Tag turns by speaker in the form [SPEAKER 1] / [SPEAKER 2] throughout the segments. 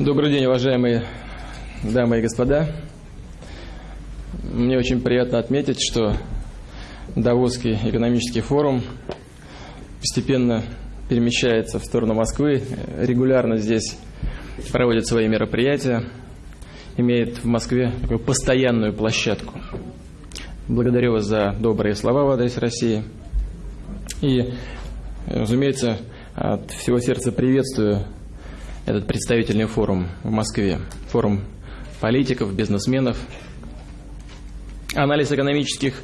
[SPEAKER 1] Добрый день, уважаемые дамы и господа. Мне очень приятно отметить, что Давосский экономический форум постепенно перемещается в сторону Москвы, регулярно здесь проводит свои мероприятия, имеет в Москве такую постоянную площадку. Благодарю вас за добрые слова в адрес России. И, разумеется, от всего сердца приветствую этот представительный форум в Москве. Форум политиков, бизнесменов. Анализ экономических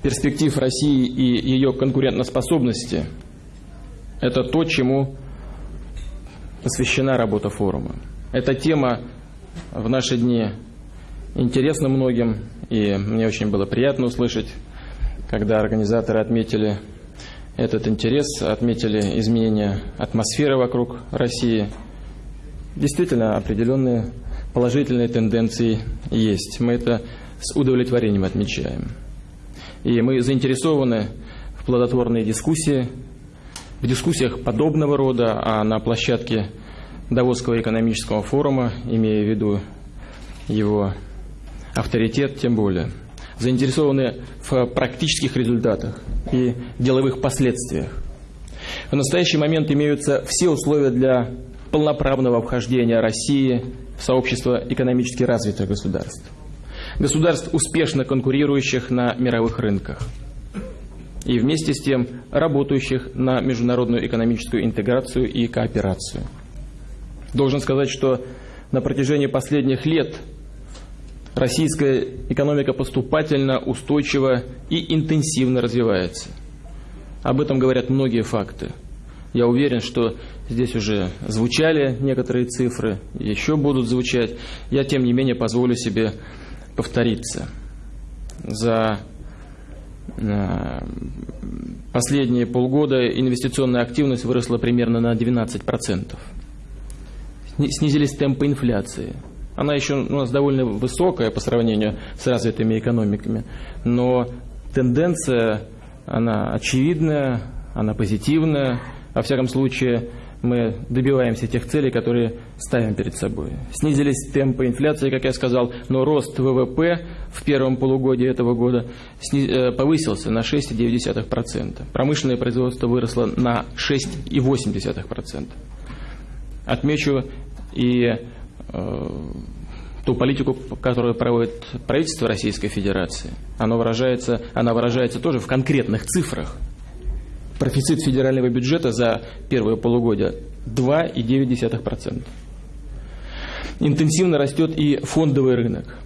[SPEAKER 1] перспектив России и ее конкурентоспособности – это то, чему посвящена работа форума. Эта тема в наши дни интересна многим, и мне очень было приятно услышать, когда организаторы отметили этот интерес, отметили изменения атмосферы вокруг России – действительно определенные положительные тенденции есть. Мы это с удовлетворением отмечаем. И мы заинтересованы в плодотворной дискуссии, в дискуссиях подобного рода, а на площадке Давосского экономического форума, имея в виду его авторитет, тем более. Заинтересованы в практических результатах и деловых последствиях. В настоящий момент имеются все условия для полноправного вхождения России в сообщество экономически развитых государств. Государств, успешно конкурирующих на мировых рынках и вместе с тем работающих на международную экономическую интеграцию и кооперацию. Должен сказать, что на протяжении последних лет российская экономика поступательно, устойчиво и интенсивно развивается. Об этом говорят многие факты. Я уверен, что здесь уже звучали некоторые цифры, еще будут звучать. Я, тем не менее, позволю себе повториться. За э, последние полгода инвестиционная активность выросла примерно на 12%. Снизились темпы инфляции. Она еще у нас довольно высокая по сравнению с развитыми экономиками, но тенденция, она очевидная, она позитивная, во всяком случае, мы добиваемся тех целей, которые ставим перед собой. Снизились темпы инфляции, как я сказал, но рост ВВП в первом полугодии этого года э, повысился на 6,9%. Промышленное производство выросло на 6,8%. Отмечу и э, ту политику, которую проводит правительство Российской Федерации. Она выражается, она выражается тоже в конкретных цифрах – Профицит федерального бюджета за первое полугодие 2,9%. Интенсивно растет и фондовый рынок.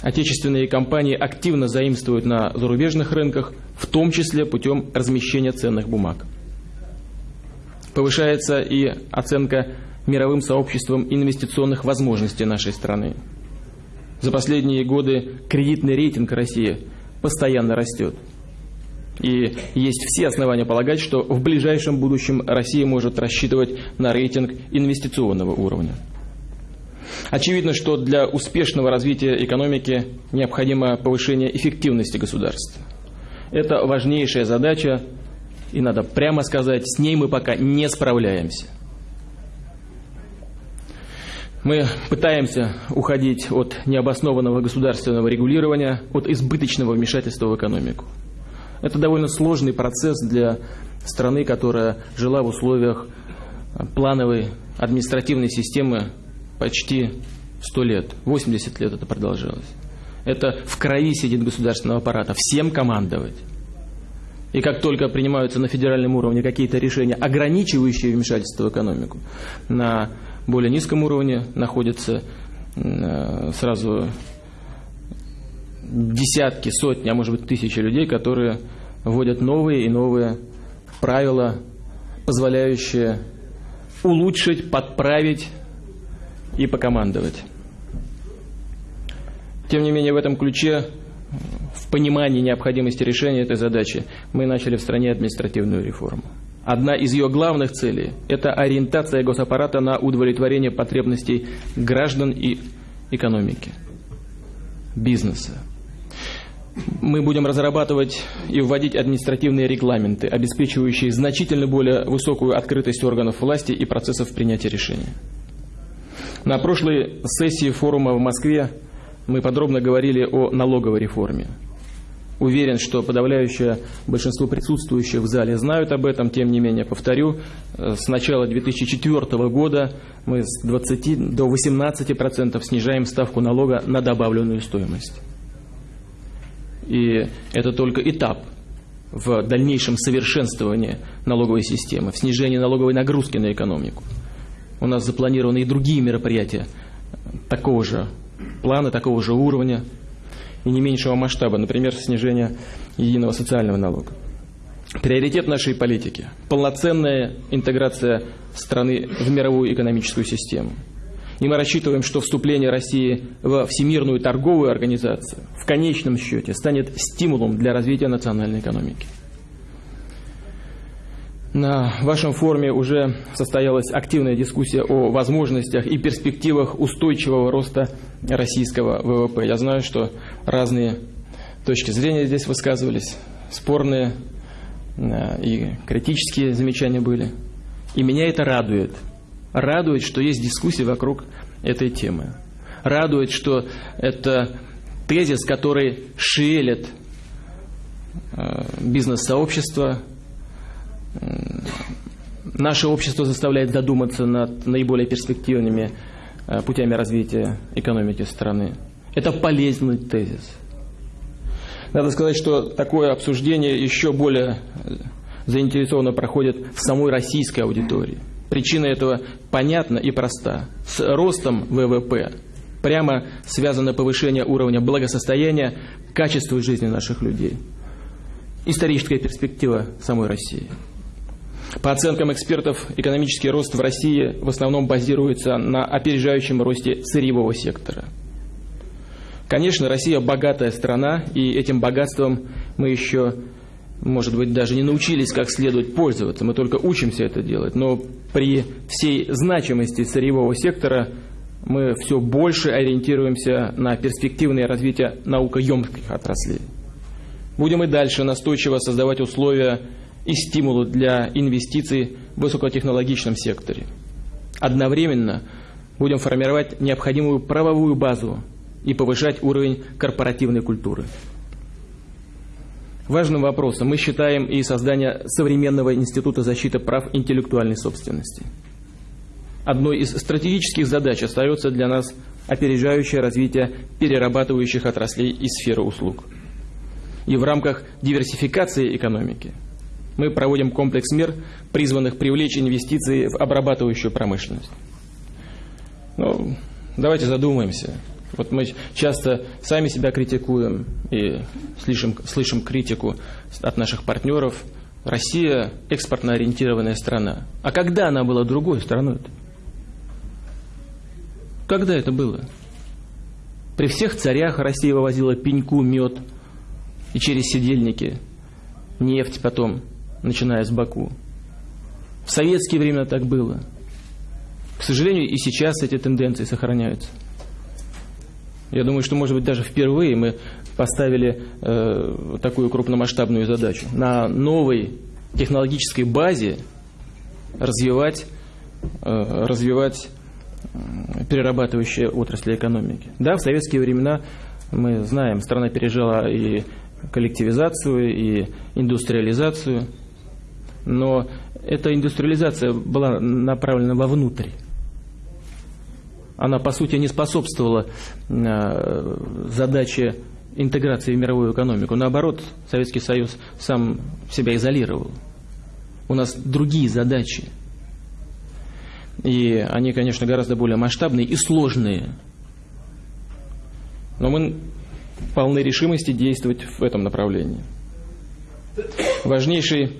[SPEAKER 1] Отечественные компании активно заимствуют на зарубежных рынках, в том числе путем размещения ценных бумаг. Повышается и оценка мировым сообществом инвестиционных возможностей нашей страны. За последние годы кредитный рейтинг России постоянно растет. И есть все основания полагать, что в ближайшем будущем Россия может рассчитывать на рейтинг инвестиционного уровня. Очевидно, что для успешного развития экономики необходимо повышение эффективности государства. Это важнейшая задача, и надо прямо сказать, с ней мы пока не справляемся. Мы пытаемся уходить от необоснованного государственного регулирования, от избыточного вмешательства в экономику. Это довольно сложный процесс для страны, которая жила в условиях плановой административной системы почти 100 лет, 80 лет это продолжалось. Это в крови сидит государственного аппарата, всем командовать. И как только принимаются на федеральном уровне какие-то решения, ограничивающие вмешательство в экономику, на более низком уровне находятся э, сразу десятки, сотни, а может быть тысячи людей, которые вводят новые и новые правила, позволяющие улучшить, подправить и покомандовать. Тем не менее, в этом ключе, в понимании необходимости решения этой задачи, мы начали в стране административную реформу. Одна из ее главных целей – это ориентация госаппарата на удовлетворение потребностей граждан и экономики, бизнеса мы будем разрабатывать и вводить административные регламенты, обеспечивающие значительно более высокую открытость органов власти и процессов принятия решений. На прошлой сессии форума в Москве мы подробно говорили о налоговой реформе. Уверен, что подавляющее большинство присутствующих в зале знают об этом, тем не менее, повторю, э, с начала 2004 года мы с 20 до 18% снижаем ставку налога на добавленную стоимость. И это только этап в дальнейшем совершенствовании налоговой системы, в снижении налоговой нагрузки на экономику. У нас запланированы и другие мероприятия такого же плана, такого же уровня и не меньшего масштаба, например, снижение единого социального налога. Приоритет нашей политики – полноценная интеграция страны в мировую экономическую систему. И мы рассчитываем, что вступление России во Всемирную торговую организацию в конечном счете станет стимулом для развития национальной экономики. На вашем форуме уже состоялась активная дискуссия о возможностях и перспективах устойчивого роста российского ВВП. Я знаю, что разные точки зрения здесь высказывались, спорные э, и критические замечания были. И меня это радует. Радует, что есть дискуссия вокруг этой темы. Радует, что это тезис, который шевелит э, бизнес-сообщество, Наше общество заставляет задуматься над наиболее перспективными э, путями развития экономики страны. Это полезный тезис. Надо сказать, что такое обсуждение еще более э, заинтересованно проходит в самой российской аудитории. Причина этого понятна и проста. С ростом ВВП прямо связано повышение уровня благосостояния, качества жизни наших людей. Историческая перспектива самой России – по оценкам экспертов, экономический рост в России в основном базируется на опережающем росте сырьевого сектора. Конечно, Россия богатая страна, и этим богатством мы еще, может быть, даже не научились как следует пользоваться, мы только учимся это делать. Но при всей значимости сырьевого сектора мы все больше ориентируемся на перспективное развитие наукоемких отраслей. Будем и дальше настойчиво создавать условия и стимулы для инвестиций в высокотехнологичном секторе. Одновременно будем формировать необходимую правовую базу и повышать уровень корпоративной культуры. Важным вопросом мы считаем и создание современного института защиты прав интеллектуальной собственности. Одной из стратегических задач остается для нас опережающее развитие перерабатывающих отраслей и сферы услуг. И в рамках диверсификации экономики – мы проводим комплекс мер, призванных привлечь инвестиции в обрабатывающую промышленность. Ну, давайте задумаемся. Вот мы часто сами себя критикуем и слышим, слышим критику от наших партнеров. Россия экспортно ориентированная страна. А когда она была другой страной-то? Когда это было? При всех царях Россия вывозила пеньку, мед и через сидельники, нефть потом начиная с Баку. В советские времена так было. К сожалению, и сейчас эти тенденции сохраняются. Я думаю, что, может быть, даже впервые мы поставили э, такую крупномасштабную задачу. На новой технологической базе развивать, э, развивать перерабатывающие отрасли экономики. Да, в советские времена мы знаем, страна пережила и коллективизацию, и индустриализацию – но эта индустриализация была направлена вовнутрь. Она, по сути, не способствовала э, задаче интеграции в мировую экономику. Наоборот, Советский Союз сам себя изолировал. У нас другие задачи. И они, конечно, гораздо более масштабные и сложные. Но мы полны решимости действовать в этом направлении. Важнейший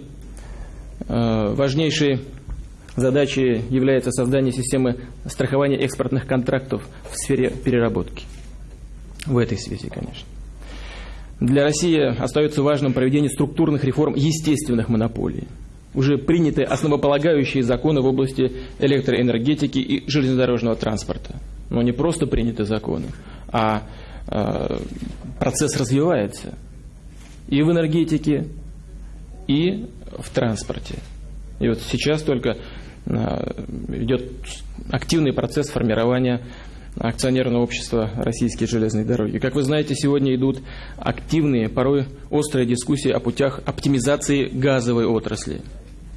[SPEAKER 1] Э, важнейшей задачей является создание системы страхования экспортных контрактов в сфере переработки. В этой связи, конечно. Для России остается важным проведение структурных реформ естественных монополий. Уже приняты основополагающие законы в области электроэнергетики и железнодорожного транспорта. Но не просто приняты законы, а э, процесс развивается и в энергетике, и в транспорте. И вот сейчас только идет активный процесс формирования акционерного общества «Российские железные дороги». Как вы знаете, сегодня идут активные, порой острые дискуссии о путях оптимизации газовой отрасли.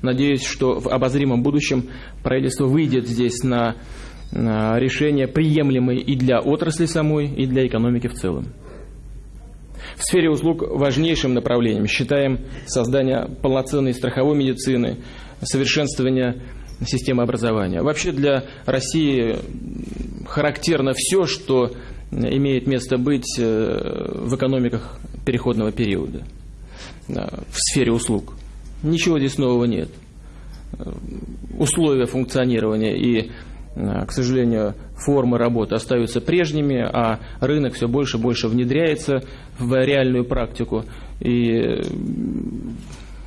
[SPEAKER 1] Надеюсь, что в обозримом будущем правительство выйдет здесь на, решение, приемлемые и для отрасли самой, и для экономики в целом. В сфере услуг важнейшим направлением считаем создание полноценной страховой медицины, совершенствование системы образования. Вообще для России характерно все, что имеет место быть э, в экономиках переходного периода в сфере услуг. Ничего здесь нового нет. Условия функционирования и, к сожалению, формы работы остаются прежними, а рынок все больше и больше внедряется в реальную практику и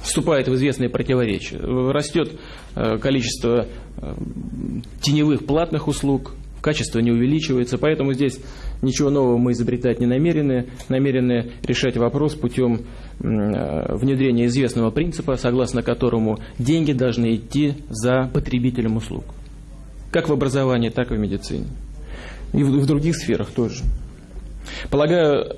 [SPEAKER 1] вступает в известные противоречия. Растет э, количество э, теневых платных услуг, качество не увеличивается, поэтому здесь ничего нового мы изобретать не намерены, намерены решать вопрос путем э, внедрения известного принципа, согласно которому деньги должны идти за потребителем услуг. Как в образовании, так и в медицине. И в других сферах тоже. Полагаю,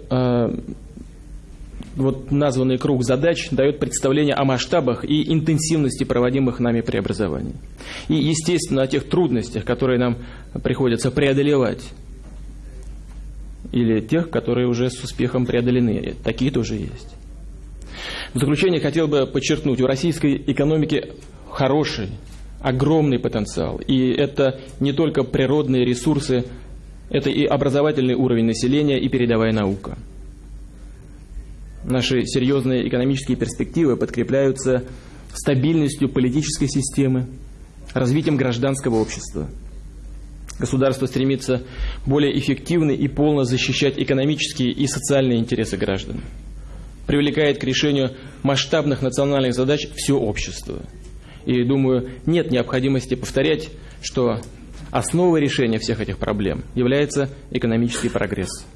[SPEAKER 1] вот названный круг задач дает представление о масштабах и интенсивности проводимых нами преобразований. И, естественно, о тех трудностях, которые нам приходится преодолевать. Или тех, которые уже с успехом преодолены. Такие тоже есть. В заключение хотел бы подчеркнуть, у российской экономики хороший, огромный потенциал. И это не только природные ресурсы, это и образовательный уровень населения, и передовая наука. Наши серьезные экономические перспективы подкрепляются стабильностью политической системы, развитием гражданского общества. Государство стремится более эффективно и полно защищать экономические и социальные интересы граждан. Привлекает к решению масштабных национальных задач все общество. И, думаю, нет необходимости повторять, что основой решения всех этих проблем является экономический прогресс.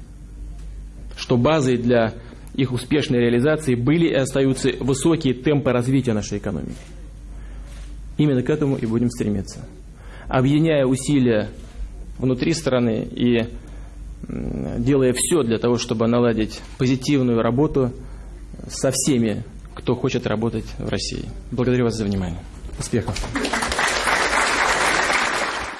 [SPEAKER 1] Что базой для их успешной реализации были и остаются высокие темпы развития нашей экономики. Именно к этому и будем стремиться. Объединяя усилия внутри страны и делая все для того, чтобы наладить позитивную работу со всеми, кто хочет работать в России. Благодарю вас за внимание. Успехов!